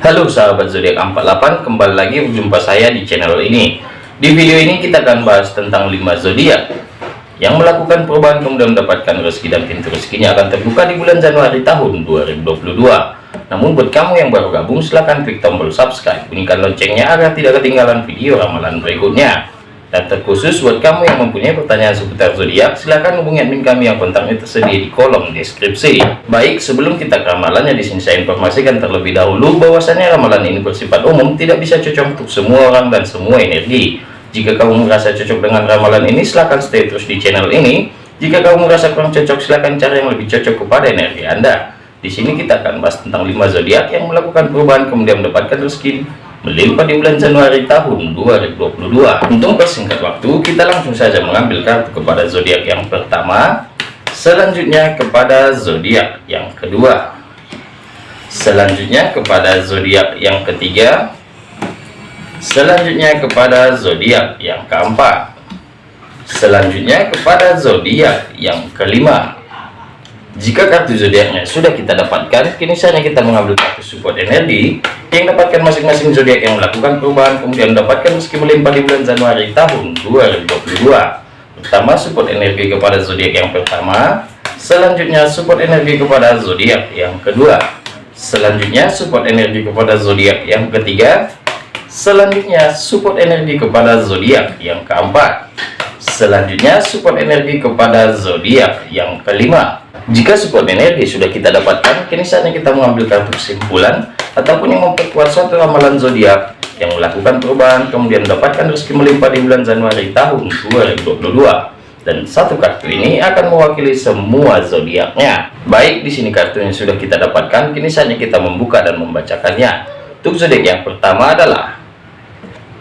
Halo sahabat zodiak 48 kembali lagi berjumpa saya di channel ini. Di video ini kita akan bahas tentang 5 zodiak yang melakukan perubahan kemudian mendapatkan rezeki dan pintu rezekinya akan terbuka di bulan Januari tahun 2022 namun buat kamu yang baru gabung silahkan klik tombol subscribe. Bunyikan loncengnya agar tidak ketinggalan video ramalan berikutnya dan terkhusus buat kamu yang mempunyai pertanyaan seputar zodiak, silahkan hubungi admin kami yang kontaknya tersedia di kolom deskripsi. Baik, sebelum kita ke ramalannya, di sini saya informasikan terlebih dahulu bahwasannya ramalan ini bersifat umum, tidak bisa cocok untuk semua orang dan semua energi. Jika kamu merasa cocok dengan ramalan ini, silahkan stay terus di channel ini. Jika kamu merasa kurang cocok, silahkan cari yang lebih cocok kepada energi Anda. Di sini kita akan bahas tentang 5 zodiak yang melakukan perubahan kemudian mendapatkan rezeki melimpah di bulan Januari tahun 2022 untuk persingkat waktu kita langsung saja mengambil kartu kepada zodiak yang pertama. Selanjutnya kepada zodiak yang kedua. Selanjutnya kepada zodiak yang ketiga. Selanjutnya kepada zodiak yang keempat. Selanjutnya kepada zodiak yang kelima jika kartu zodiaknya sudah kita dapatkan, kini saatnya kita mengambil kartu support energi yang dapatkan masing-masing zodiak yang melakukan perubahan kemudian mendapatkan meski melimpah di bulan Januari tahun 2022. Pertama, support energi kepada zodiak yang pertama, selanjutnya support energi kepada zodiak yang kedua, selanjutnya support energi kepada zodiak yang ketiga, selanjutnya support energi kepada zodiak yang keempat, selanjutnya support energi kepada zodiak yang kelima jika support energi sudah kita dapatkan, kini saatnya kita mengambil kartu kesimpulan ataupun yang memperkuat suatu ramalan zodiak yang melakukan perubahan kemudian mendapatkan rezeki melimpah di bulan Januari tahun 2022. Dan satu kartu ini akan mewakili semua zodiaknya. Baik, di sini kartu yang sudah kita dapatkan, kini saatnya kita membuka dan membacakannya. Untuk zodiak yang pertama adalah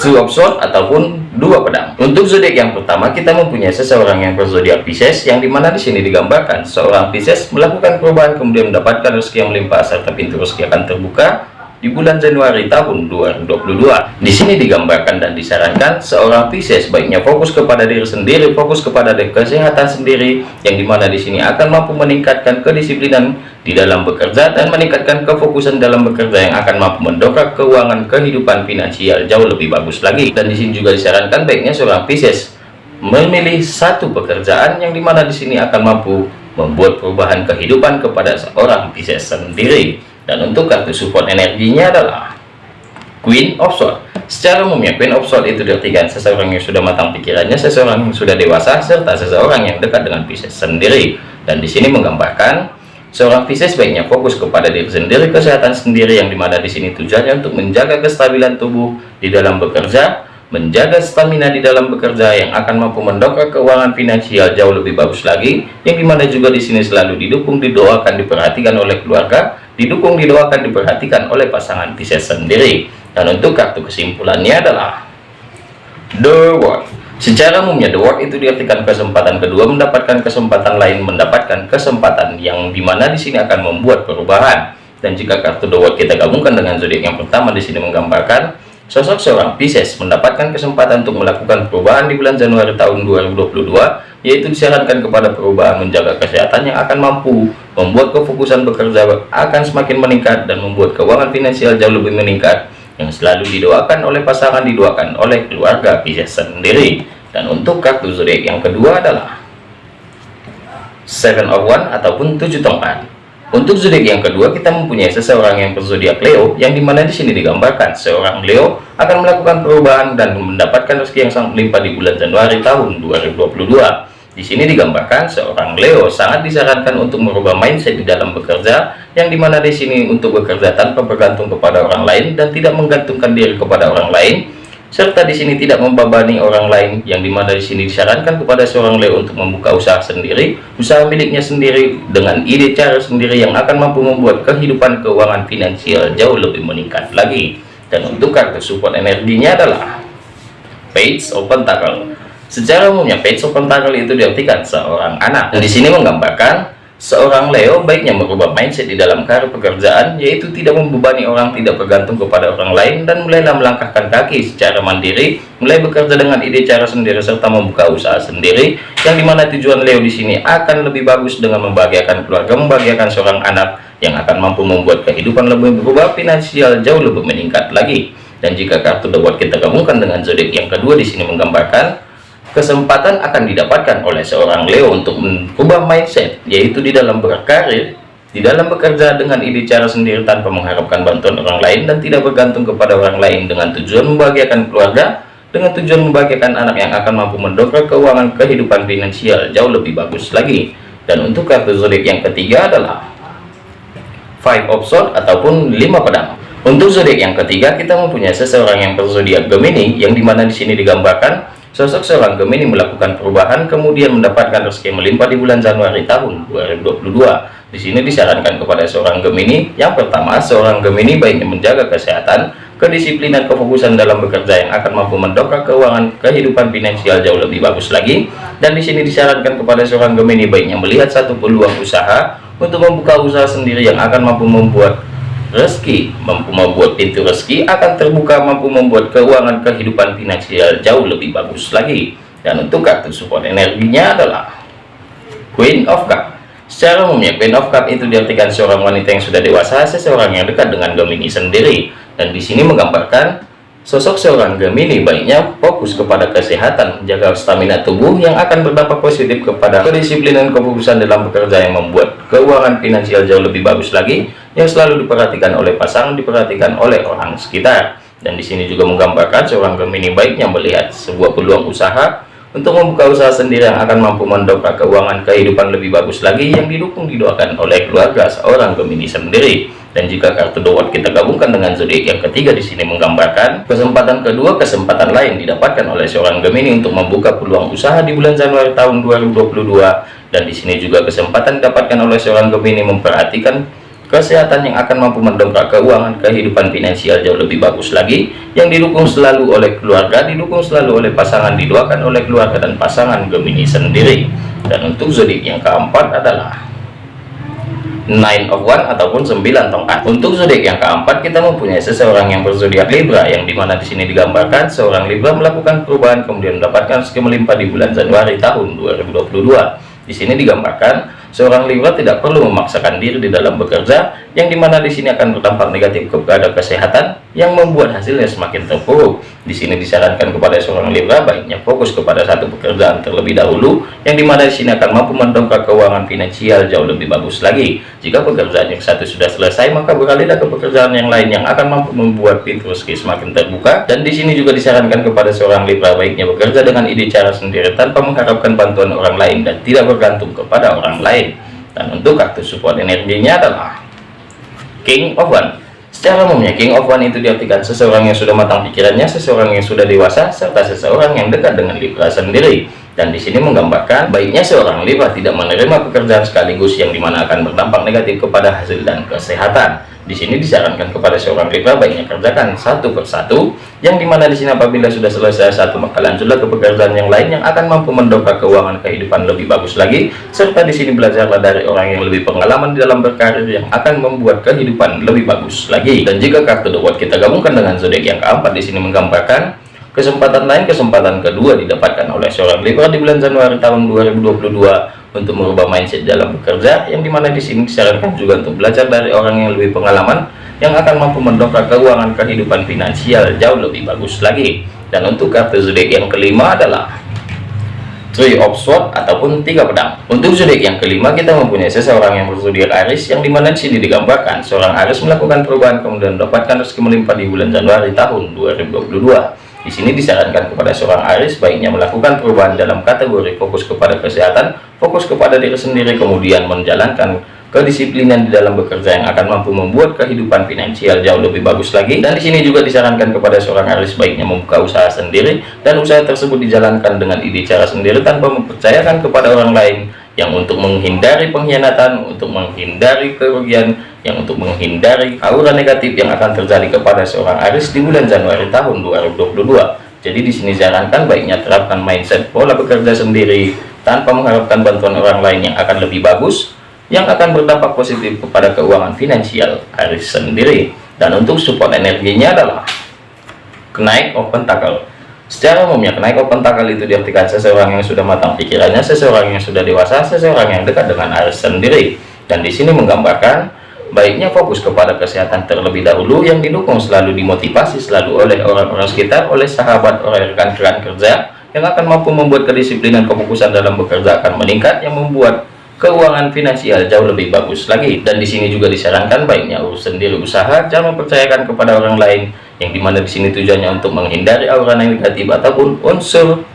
of sword ataupun dua pedang. Untuk zodiak yang pertama kita mempunyai seseorang yang berzodiak Pisces yang di mana di sini digambarkan seorang Pisces melakukan perubahan kemudian mendapatkan rezeki yang melimpah serta pintu rezeki akan terbuka di bulan Januari tahun 2022. Di sini digambarkan dan disarankan seorang Pisces baiknya fokus kepada diri sendiri, fokus kepada kesehatan sendiri, yang di mana di sini akan mampu meningkatkan kedisiplinan di dalam bekerja dan meningkatkan kefokusan dalam bekerja yang akan mampu mendongkrak keuangan kehidupan finansial jauh lebih bagus lagi. Dan di sini juga disarankan baiknya seorang Pisces memilih satu pekerjaan yang di mana di sini akan mampu membuat perubahan kehidupan kepada seorang Pisces sendiri dan untuk kartu support energinya adalah Queen of Swords. Secara umumnya Queen of Swords itu diartikan seseorang yang sudah matang pikirannya seseorang yang sudah dewasa serta seseorang yang dekat dengan Pisces sendiri. Dan di sini menggambarkan seorang Pisces baiknya fokus kepada diri sendiri kesehatan sendiri yang di mana di sini tujuannya untuk menjaga kestabilan tubuh di dalam bekerja menjaga stamina di dalam bekerja yang akan mampu mendongkrak keuangan finansial jauh lebih bagus lagi yang di mana juga di sini selalu didukung didoakan diperhatikan oleh keluarga didukung didoakan diperhatikan oleh pasangan Pisces sendiri. Dan untuk kartu kesimpulannya adalah The World. Secara umumnya The World itu diartikan kesempatan kedua mendapatkan kesempatan lain mendapatkan kesempatan yang di mana di sini akan membuat perubahan. Dan jika kartu The World kita gabungkan dengan zodiak yang pertama di sini menggambarkan Sosok seorang Pisces mendapatkan kesempatan untuk melakukan perubahan di bulan Januari tahun 2022, yaitu disarankan kepada perubahan menjaga kesehatan yang akan mampu membuat kefokusan bekerja akan semakin meningkat dan membuat keuangan finansial jauh lebih meningkat, yang selalu didoakan oleh pasangan didoakan oleh keluarga Pisces sendiri. Dan untuk kartu zodiak yang kedua adalah Seven of One ataupun tujuh tongkat. Untuk zodiak yang kedua kita mempunyai seseorang yang berzodiak Leo yang di mana di sini digambarkan seorang Leo akan melakukan perubahan dan mendapatkan rezeki yang sangat melimpah di bulan Januari tahun 2022. Di sini digambarkan seorang Leo sangat disarankan untuk merubah mindset di dalam bekerja yang di mana di sini untuk bekerja tanpa bergantung kepada orang lain dan tidak menggantungkan diri kepada orang lain serta di sini tidak membebani orang lain. Yang di mana di sini disarankan kepada seorang Leo untuk membuka usaha sendiri usaha miliknya sendiri dengan ide cara sendiri yang akan mampu membuat kehidupan keuangan finansial jauh lebih meningkat lagi. Dan untuk kartu support energinya adalah Page of Pentacle secara umumnya Page of Pentacle itu diartikan seorang anak. Dan di sini menggambarkan Seorang Leo baiknya merubah mindset di dalam karir pekerjaan, yaitu tidak membebani orang, tidak bergantung kepada orang lain, dan mulailah melangkahkan kaki secara mandiri, mulai bekerja dengan ide cara sendiri, serta membuka usaha sendiri, yang di mana tujuan Leo di sini akan lebih bagus dengan membahagiakan keluarga, membahagiakan seorang anak, yang akan mampu membuat kehidupan lebih berubah finansial jauh lebih meningkat lagi. Dan jika kartu The kita gabungkan dengan zodiak yang kedua di sini menggambarkan kesempatan akan didapatkan oleh seorang Leo untuk mengubah mindset yaitu di dalam berkarir di dalam bekerja dengan ide cara sendiri tanpa mengharapkan bantuan orang lain dan tidak bergantung kepada orang lain dengan tujuan membahagiakan keluarga dengan tujuan membahagiakan anak yang akan mampu mendongkrak keuangan kehidupan finansial jauh lebih bagus lagi. Dan untuk kartu zodiak yang ketiga adalah five of swords ataupun lima pedang. Untuk zodiak yang ketiga kita mempunyai seseorang yang berzodiak Gemini yang di mana di sini digambarkan Sosok seorang Gemini melakukan perubahan kemudian mendapatkan rezeki melimpah di bulan Januari tahun 2022. Di sini disarankan kepada seorang Gemini yang pertama, seorang Gemini baiknya menjaga kesehatan, kedisiplinan, kefokusan dalam bekerja yang akan mampu mendongkrak keuangan kehidupan finansial jauh lebih bagus lagi. Dan di sini disarankan kepada seorang Gemini baiknya melihat satu peluang usaha untuk membuka usaha sendiri yang akan mampu membuat rezeki mampu membuat pintu rezeki akan terbuka mampu membuat keuangan kehidupan finansial jauh lebih bagus lagi. Dan untuk kartu support energinya adalah Queen of Cup. Secara umumnya Queen of Cup itu diartikan seorang wanita yang sudah dewasa seseorang yang dekat dengan Gemini sendiri. Dan di sini menggambarkan Sosok seorang Gemini baiknya fokus kepada kesehatan, menjaga stamina tubuh yang akan berdampak positif kepada kedisiplinan kefokusan dalam bekerja yang membuat keuangan finansial jauh lebih bagus lagi, yang selalu diperhatikan oleh pasangan, diperhatikan oleh orang sekitar. Dan di sini juga menggambarkan seorang Gemini baiknya melihat sebuah peluang usaha untuk membuka usaha sendiri yang akan mampu mendongkrak keuangan kehidupan lebih bagus lagi yang didukung didoakan oleh keluarga seorang Gemini sendiri dan jika kartu dua kita gabungkan dengan zodiak yang ketiga di sini menggambarkan kesempatan kedua kesempatan lain didapatkan oleh seorang Gemini untuk membuka peluang usaha di bulan Januari tahun 2022 dan di sini juga kesempatan didapatkan oleh seorang Gemini memperhatikan kesehatan yang akan mampu mendongkrak keuangan kehidupan finansial jauh lebih bagus lagi yang didukung selalu oleh keluarga didukung selalu oleh pasangan didoakan oleh keluarga dan pasangan Gemini sendiri. Dan untuk zodiak yang keempat adalah nine of one ataupun 9 tongkat untuk zodiak yang keempat kita mempunyai seseorang yang berzodiak Libra yang di mana di sini digambarkan seorang Libra melakukan perubahan kemudian mendapatkan rezeki melimpah di bulan Januari tahun 2022 di sini digambarkan Seorang Libra tidak perlu memaksakan diri di dalam bekerja, yang di mana di sini akan berdampak negatif kepada kesehatan, yang membuat hasilnya semakin terpuruk. Di sini disarankan kepada seorang Libra baiknya fokus kepada satu pekerjaan terlebih dahulu, yang di mana di sini akan mampu mendongkrak keuangan finansial jauh lebih bagus lagi. Jika pekerjaan yang satu sudah selesai, maka beralihlah ke pekerjaan yang lain yang akan mampu membuat pintu rezeki semakin terbuka. Dan di sini juga disarankan kepada seorang Libra baiknya bekerja dengan ide cara sendiri tanpa mengharapkan bantuan orang lain dan tidak bergantung kepada orang lain dan untuk kartu support energinya adalah King of One. Secara umumnya King of One itu diartikan seseorang yang sudah matang pikirannya seseorang yang sudah dewasa serta seseorang yang dekat dengan Libra sendiri. Dan di sini menggambarkan baiknya seorang Libra tidak menerima pekerjaan sekaligus yang di mana akan berdampak negatif kepada hasil dan kesehatan di sini disarankan kepada seorang Libra baiknya kerjakan satu persatu, yang di mana di sini apabila sudah selesai satu maka lanjutlah ke pekerjaan yang lain yang akan mampu mendongkrak keuangan kehidupan lebih bagus lagi, serta di sini belajarlah dari orang yang lebih pengalaman di dalam berkarir yang akan membuat kehidupan lebih bagus lagi. Dan jika kartu The kita gabungkan dengan zodiak yang keempat di sini menggambarkan kesempatan lain kesempatan kedua didapatkan oleh seorang Libra di bulan Januari tahun 2022 untuk merubah mindset dalam bekerja yang di mana di sini disarankan juga untuk belajar dari orang yang lebih pengalaman yang akan mampu mendongkrak keuangan kehidupan finansial jauh lebih bagus lagi dan untuk kartu zodiak yang kelima adalah Three of Swords ataupun tiga pedang. Untuk zodiak yang kelima kita mempunyai seseorang yang berzodiak Aries yang di mana di sini digambarkan seorang Aries melakukan perubahan kemudian mendapatkan rezeki melimpah di bulan Januari tahun 2022. Di sini disarankan kepada seorang Aris baiknya melakukan perubahan dalam kategori fokus kepada kesehatan, fokus kepada diri sendiri, kemudian menjalankan kedisiplinan di dalam bekerja yang akan mampu membuat kehidupan finansial jauh lebih bagus lagi. Dan di sini juga disarankan kepada seorang Aris baiknya membuka usaha sendiri dan usaha tersebut dijalankan dengan ide cara sendiri tanpa mempercayakan kepada orang lain yang untuk menghindari pengkhianatan, untuk menghindari kerugian, yang untuk menghindari aura negatif yang akan terjadi kepada seorang Aris di bulan Januari tahun 2022. Jadi di sini sarankan baiknya terapkan mindset pola bekerja sendiri tanpa mengharapkan bantuan orang lain yang akan lebih bagus, yang akan berdampak positif kepada keuangan finansial Aris sendiri. Dan untuk support energinya adalah kenaik open tackle Secara umumnya kenaik open tackle itu diartikan seseorang yang sudah matang pikirannya, seseorang yang sudah dewasa, seseorang yang dekat dengan Aries sendiri. Dan di sini menggambarkan baiknya fokus kepada kesehatan terlebih dahulu yang didukung selalu dimotivasi selalu oleh orang-orang sekitar oleh sahabat oleh rekan-rekan kerja yang akan mampu membuat kedisiplinan kefokusan dalam bekerja akan meningkat yang membuat keuangan finansial jauh lebih bagus lagi. Dan di sini juga disarankan baiknya urus sendiri usaha. Jangan mempercayakan kepada orang lain yang di mana di sini tujuannya untuk menghindari aura negatif ataupun unsur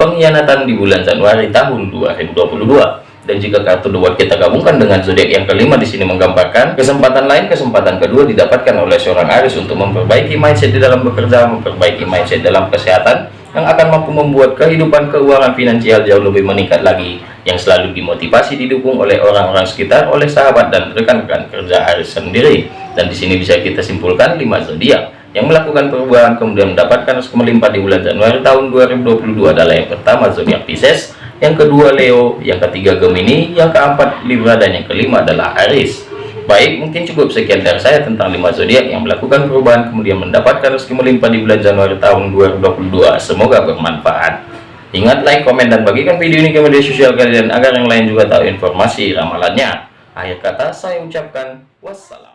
pengkhianatan di bulan Januari tahun 2022 dan jika kartu dua kita gabungkan dengan zodiak yang kelima di sini menggambarkan kesempatan lain kesempatan kedua didapatkan oleh seorang Aris untuk memperbaiki mindset di dalam bekerja memperbaiki mindset dalam kesehatan yang akan mampu membuat kehidupan keuangan finansial jauh lebih meningkat lagi yang selalu dimotivasi didukung oleh orang-orang sekitar oleh sahabat dan rekan-rekan kerja Aris sendiri dan di sini bisa kita simpulkan lima zodiak yang melakukan perubahan kemudian mendapatkan melimpah di bulan Januari tahun 2022 adalah yang pertama zodiak Pisces yang kedua Leo, yang ketiga Gemini, yang keempat Libra, dan yang kelima adalah Aries. Baik, mungkin cukup sekian dari saya tentang 5 zodiak yang melakukan perubahan kemudian mendapatkan rezeki melimpah di bulan Januari tahun 2022. Semoga bermanfaat. Ingat like, komen, dan bagikan video ini ke media sosial kalian agar yang lain juga tahu informasi ramalannya. Akhir kata saya ucapkan wassalam.